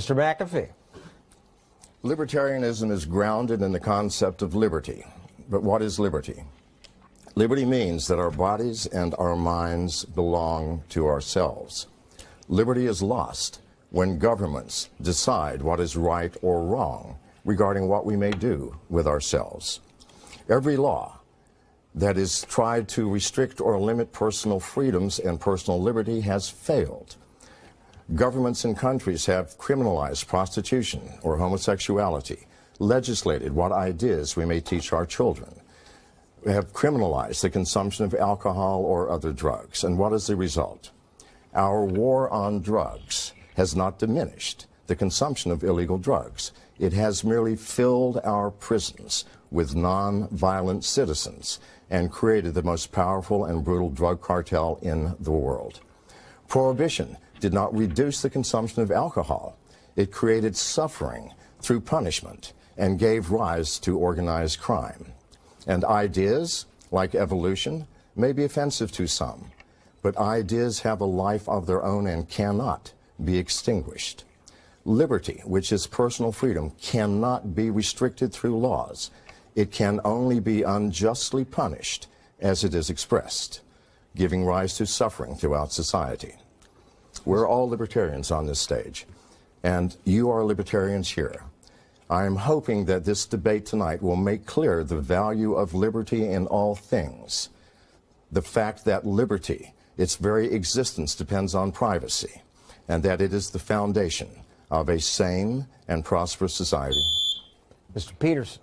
Mr. McAfee. Libertarianism is grounded in the concept of liberty. But what is liberty? Liberty means that our bodies and our minds belong to ourselves. Liberty is lost when governments decide what is right or wrong regarding what we may do with ourselves. Every law that is tried to restrict or limit personal freedoms and personal liberty has failed. Governments and countries have criminalized prostitution or homosexuality, legislated what ideas we may teach our children, have criminalized the consumption of alcohol or other drugs. And what is the result? Our war on drugs has not diminished the consumption of illegal drugs. It has merely filled our prisons with non-violent citizens and created the most powerful and brutal drug cartel in the world. Prohibition did not reduce the consumption of alcohol. It created suffering through punishment and gave rise to organized crime. And ideas, like evolution, may be offensive to some, but ideas have a life of their own and cannot be extinguished. Liberty, which is personal freedom, cannot be restricted through laws. It can only be unjustly punished as it is expressed, giving rise to suffering throughout society. We're all libertarians on this stage, and you are libertarians here. I am hoping that this debate tonight will make clear the value of liberty in all things. The fact that liberty, its very existence depends on privacy, and that it is the foundation of a sane and prosperous society. Mr. Peterson.